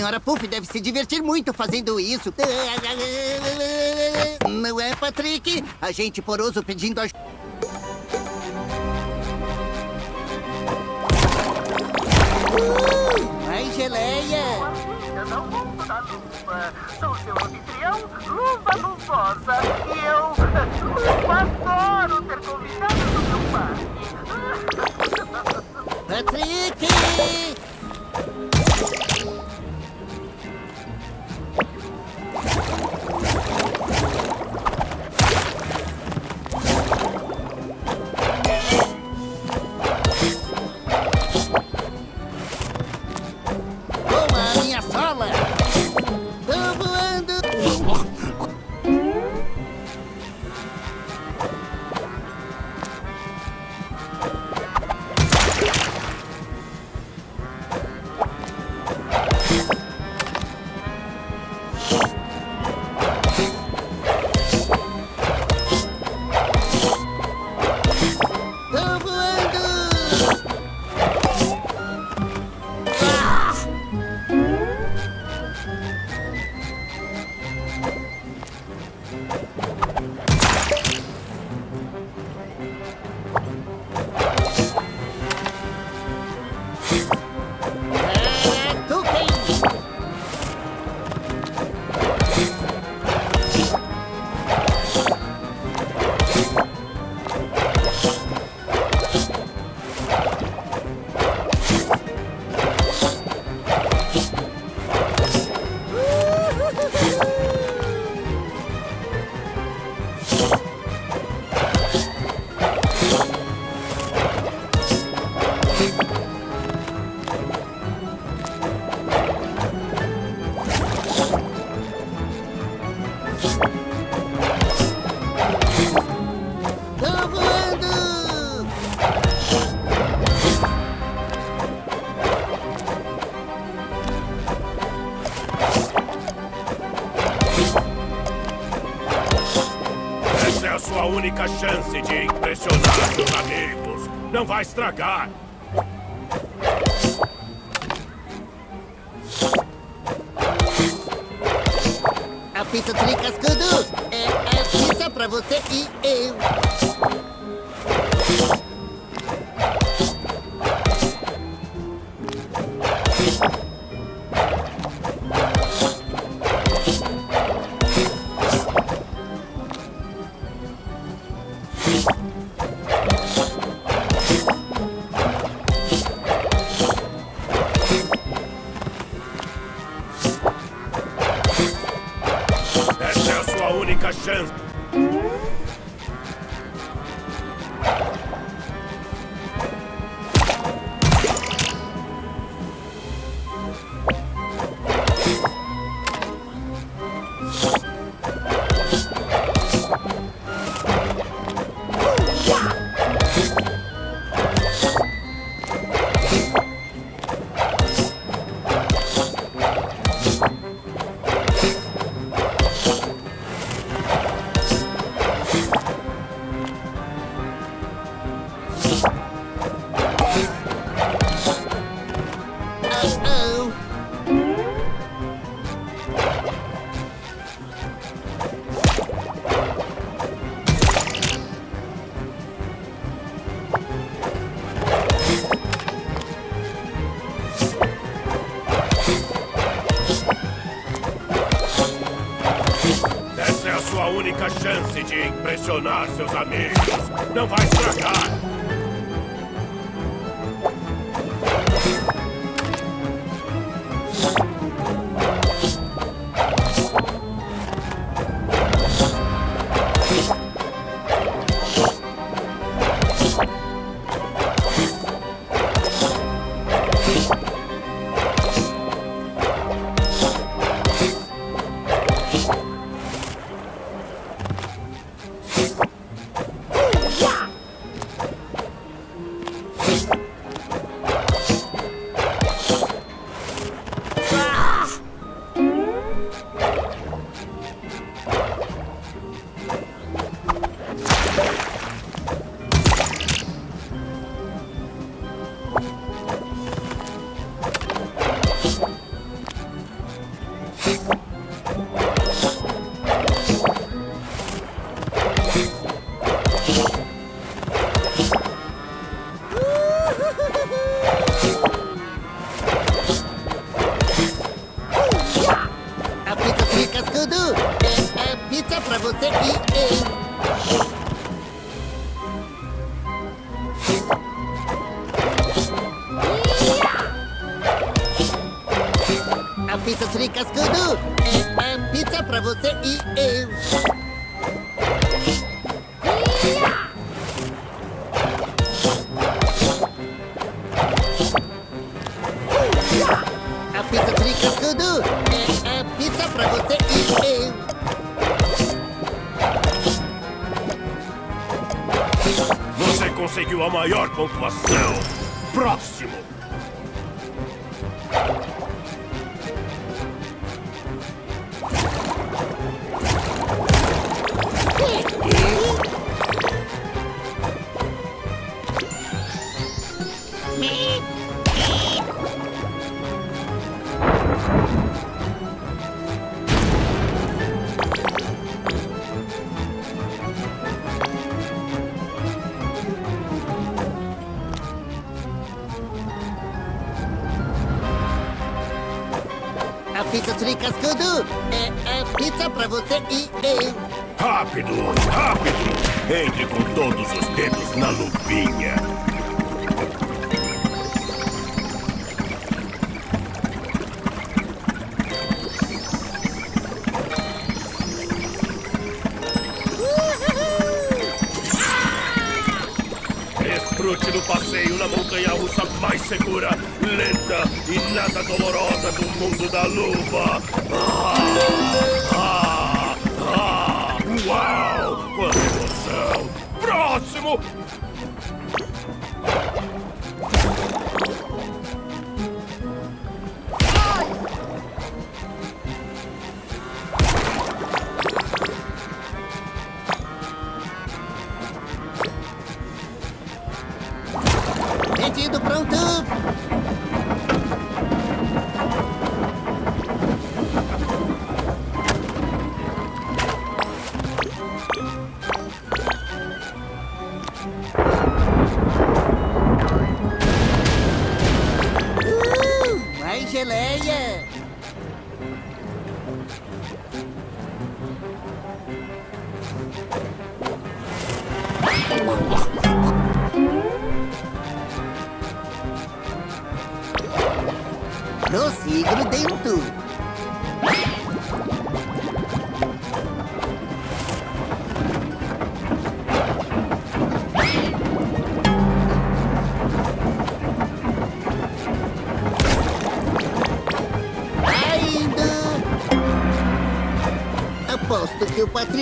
senhora Puff deve se divertir muito fazendo isso. Não é, Patrick? Agente poroso pedindo ajuda. Uh, mais geleia! Não mundo da luva. Sou seu anfitrião, Luva Luvosa. E eu, Luva, adoro ter convidado no meu parque. Patrick! Não vai estragar. Chance. Pra você e. A pizza tricascudo é a pizza pra você e eu. Pizza tricascudo é a pizza pra você e eu. Rápido, rápido. Entre com todos os dedos na lupinha. Desfrute do passeio na montanha russa mais segura, lenta e nada dolorosa do mundo da luva. Ah, ah, ah, uau!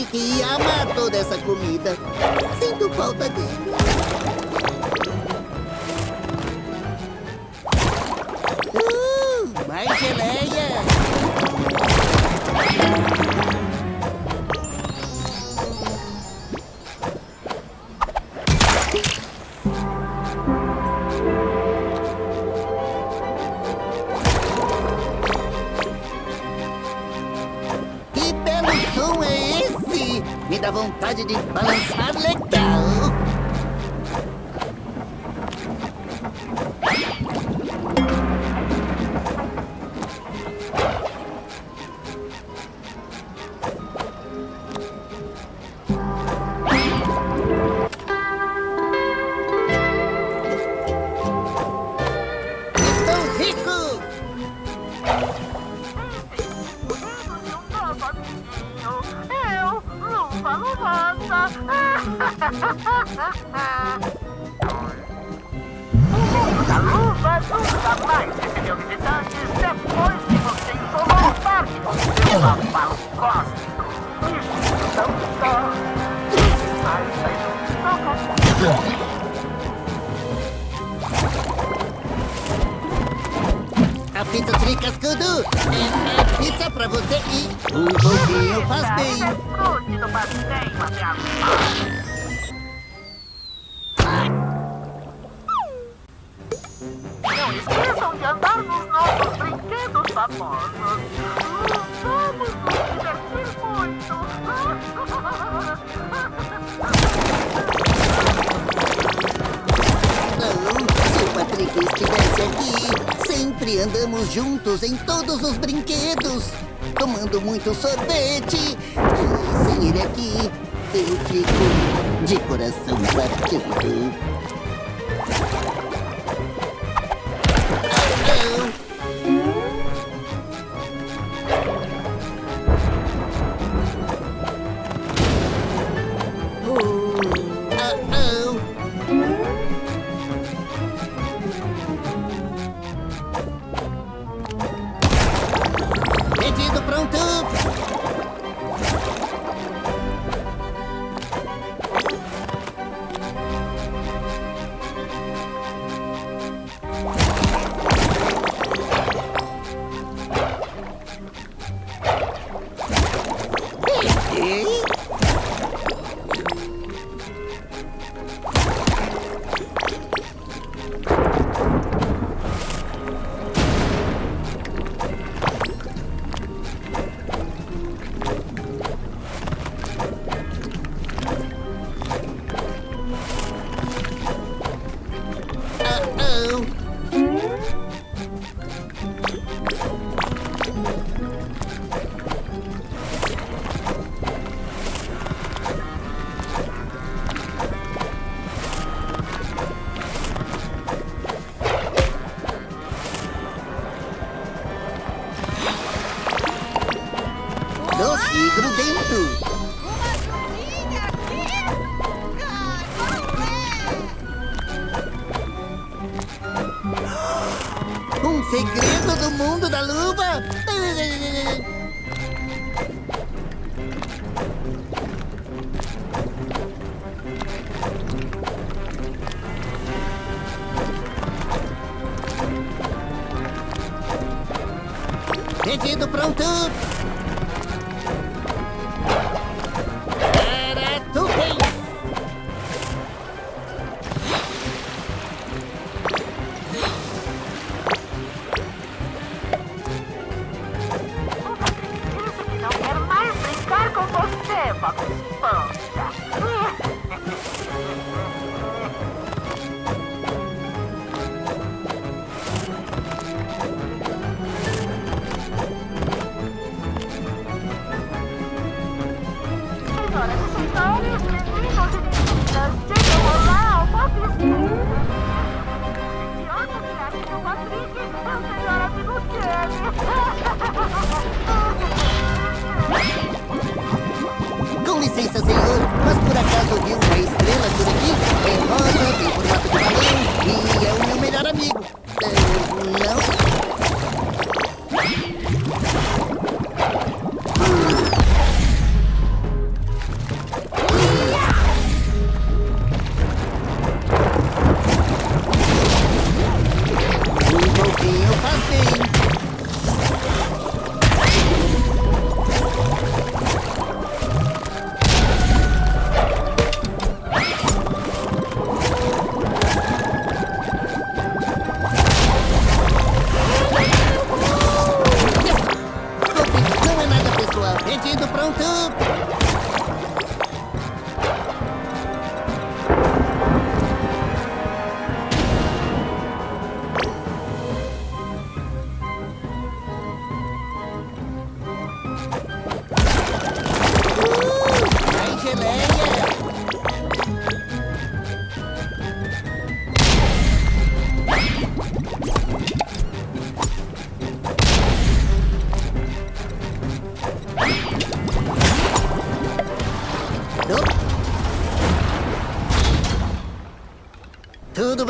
Que ia amar toda essa comida. Sinto falta dele. Leute, die Balancen legt. A pizza tricascudo é a pizza pra você e um pouquinho faz bem. Andamos juntos em todos os brinquedos. tomando muito sorvete. Sem ele aqui, eu fico de coração partido. Um segredo do mundo da luva. Pedido pronto.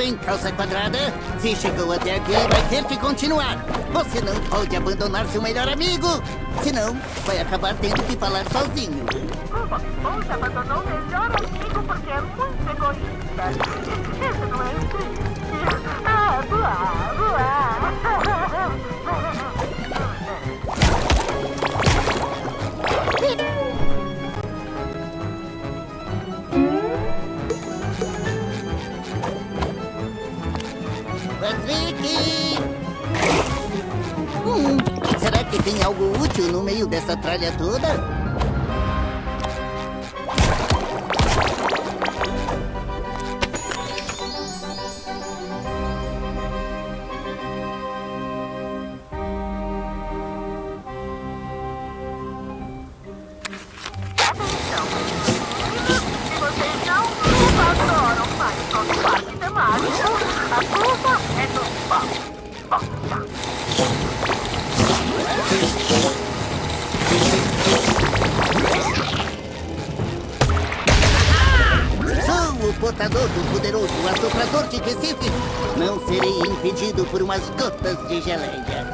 Bem, calça quadrada? Se chegou até aqui, vai ter que continuar. Você não pode abandonar seu melhor amigo. Senão, vai acabar tendo que falar sozinho. Bob Esponja abandonou o melhor amigo porque é muito egoísta. Isso não é triste. Ah, voar, voar. Patrick! Hum, será que tem algo útil no meio dessa tralha toda? Portador do poderoso assoprador de Recife, não serei impedido por umas gotas de geleia.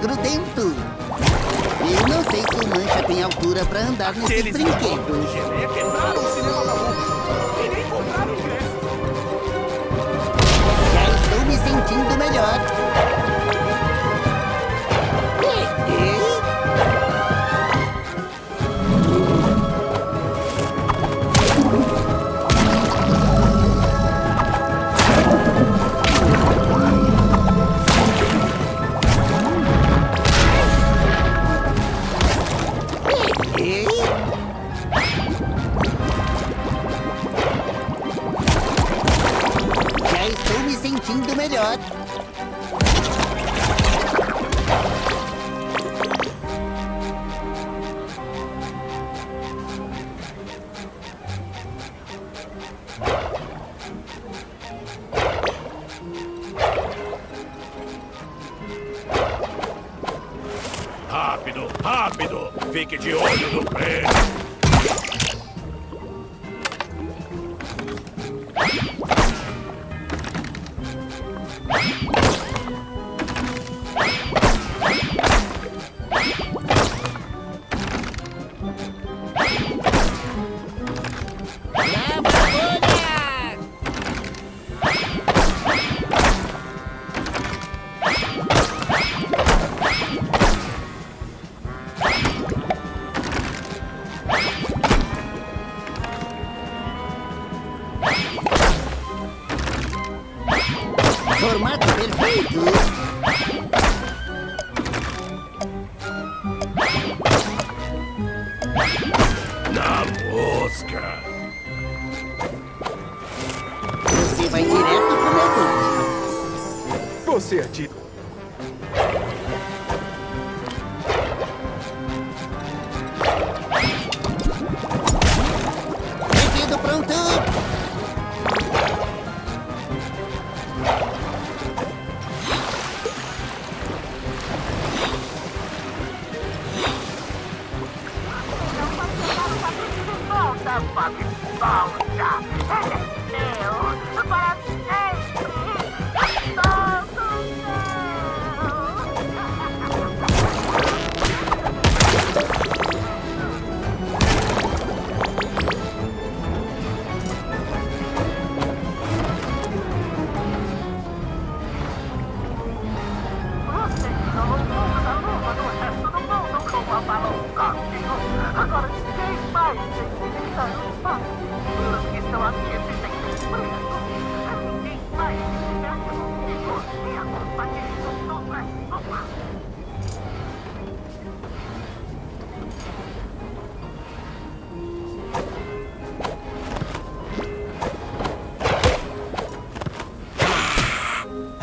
Grudento! Eu não sei se o Mancha tem altura pra andar nesses brinquedos. geleia quebraram o cinema da luva. E nem compraram ingresso. Já estou me sentindo melhor. Melhor. Rápido, rápido! Fique de olho no prêmio.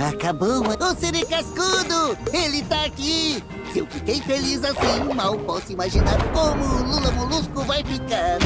Acabou. O Siri Cascudo! Ele tá aqui! Eu fiquei feliz assim, mal posso imaginar como o Lula Molusco vai ficar.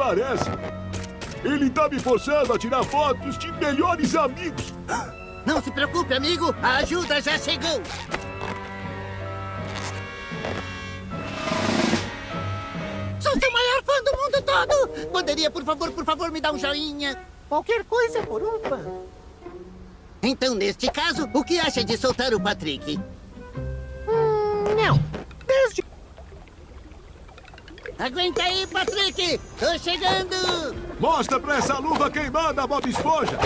Parece. Ele tá me forçando a tirar fotos de melhores amigos. Não se preocupe, amigo. A ajuda já chegou. Sou seu maior fã do mundo todo. Poderia, por favor, por favor, me dar um joinha? Qualquer coisa por um fã. Então, neste caso, o que acha de soltar o Patrick? Aguenta aí, Patrick! Tô chegando! Mostra pra essa luva queimada, Bob Esponja.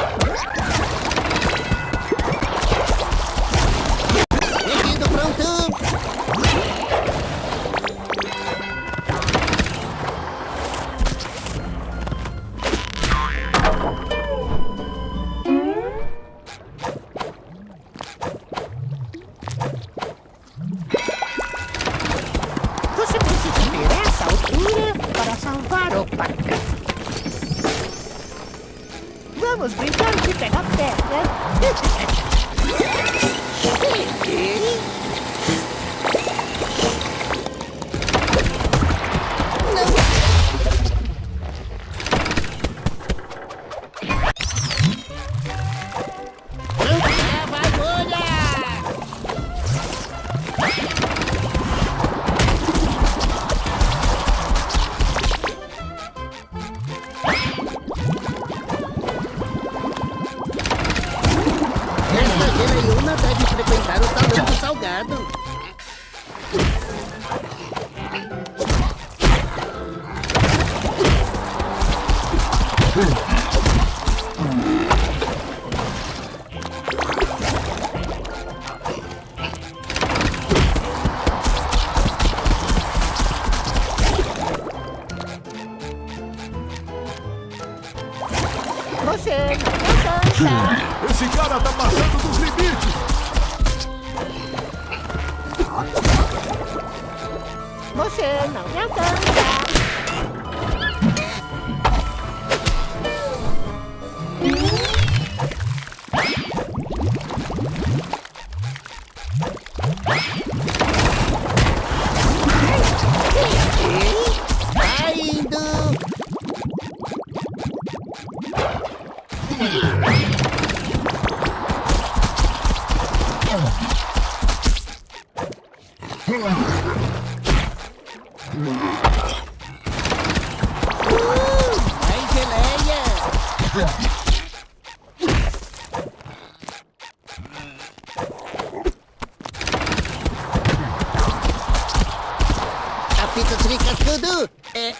A pizza tricascudo é, é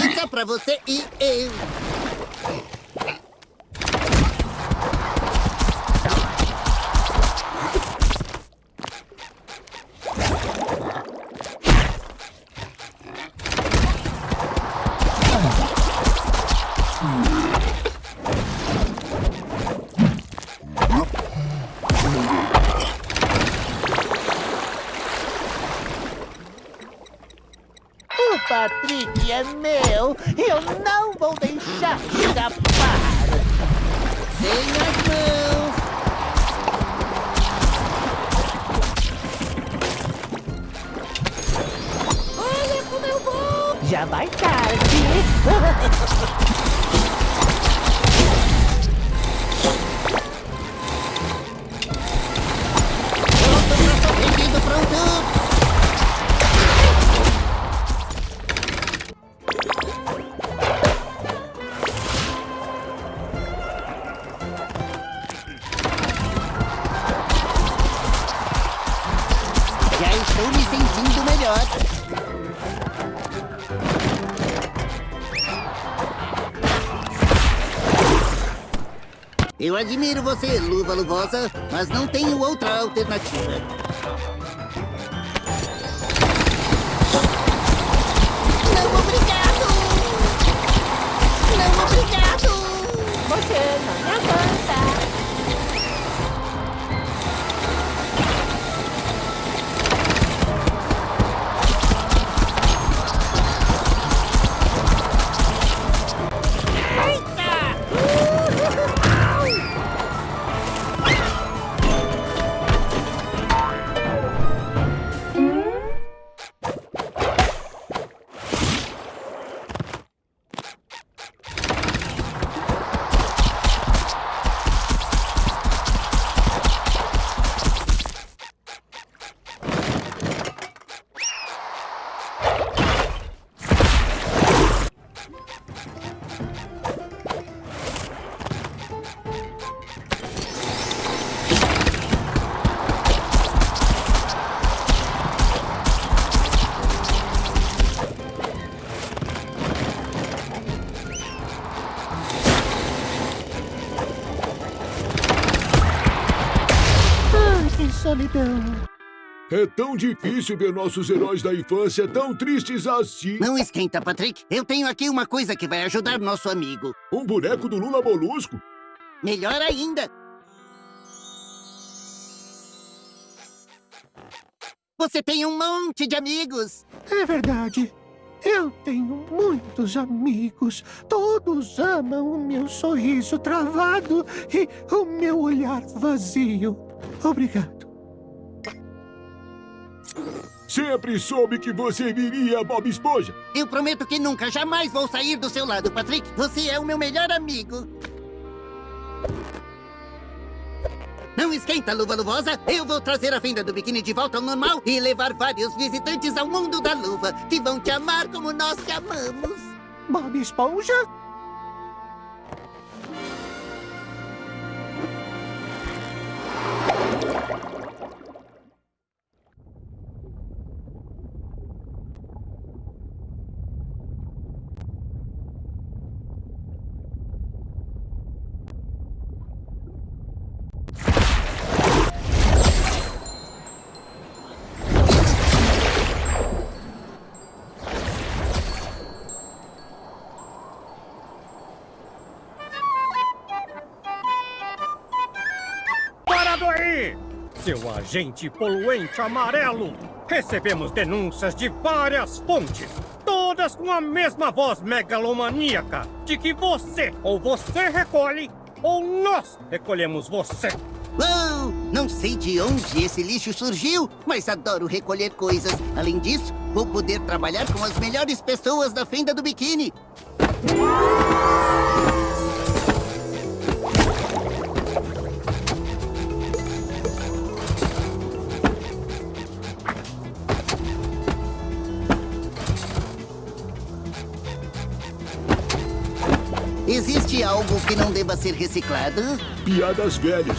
pizza pra você e eu. Estou me sentindo melhor. Eu admiro você, luva luvosa, mas não tenho outra alternativa. É tão difícil ver nossos heróis da infância tão tristes assim. Não esquenta, Patrick. Eu tenho aqui uma coisa que vai ajudar nosso amigo. Um boneco do Lula Molusco? Melhor ainda. Você tem um monte de amigos. É verdade. Eu tenho muitos amigos. Todos amam o meu sorriso travado e o meu olhar vazio. Obrigado. Sempre soube que você viria, Bob Esponja. Eu prometo que nunca, jamais vou sair do seu lado, Patrick. Você é o meu melhor amigo. Não esquenta, luva luvosa. Eu vou trazer a venda do biquíni de volta ao normal e levar vários visitantes ao mundo da luva, que vão te amar como nós te amamos. Bob Esponja? Agente poluente amarelo! Recebemos denúncias de várias fontes, todas com a mesma voz megalomaníaca, de que você ou você recolhe, ou nós recolhemos você. Uou! Não sei de onde esse lixo surgiu, mas adoro recolher coisas. Além disso, vou poder trabalhar com as melhores pessoas da fenda do biquíni. Algo que não deva ser reciclado? Piadas velhas.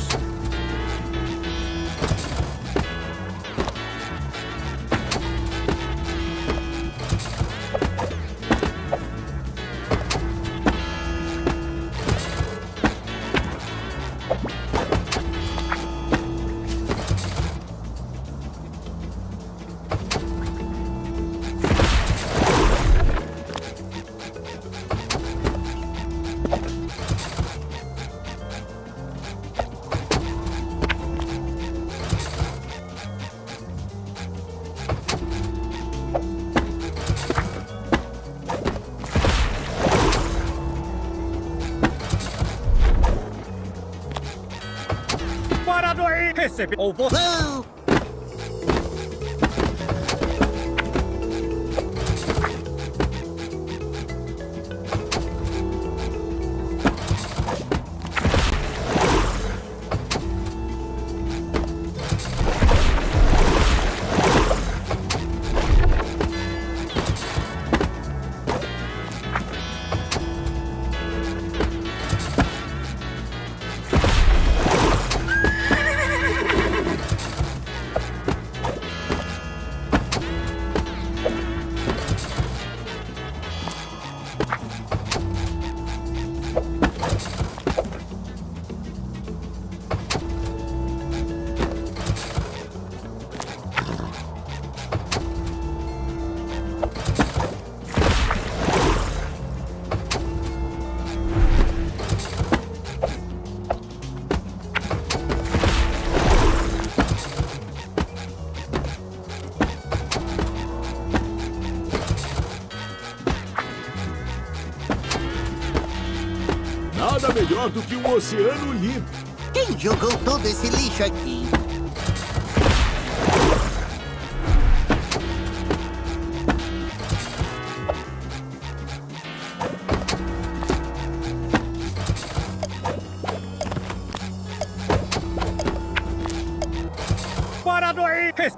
Parado aí! Recebi... Ou você... melhor do que um oceano limpo. Quem jogou todo esse lixo aqui? Parado aí! Res...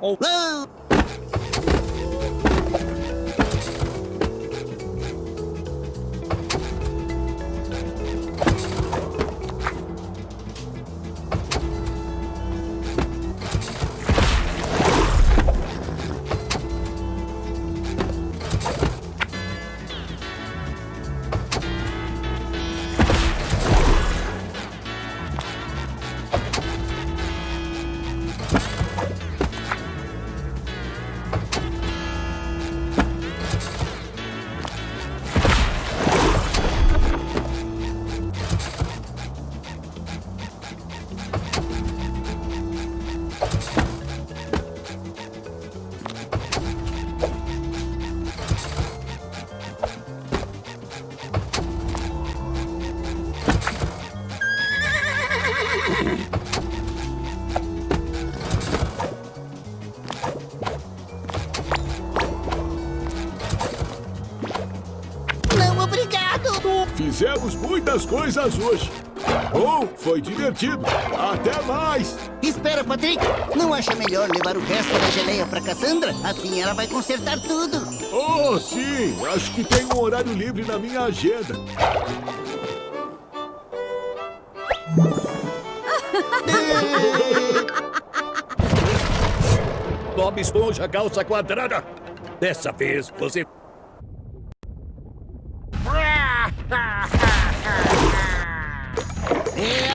muitas coisas hoje. Bom, foi divertido. Até mais. Espera, Patrick! Não acha melhor levar o resto da geleia pra Cassandra? Assim ela vai consertar tudo. Oh, sim. Acho que tem um horário livre na minha agenda. Bob Esponja calça quadrada. Dessa vez você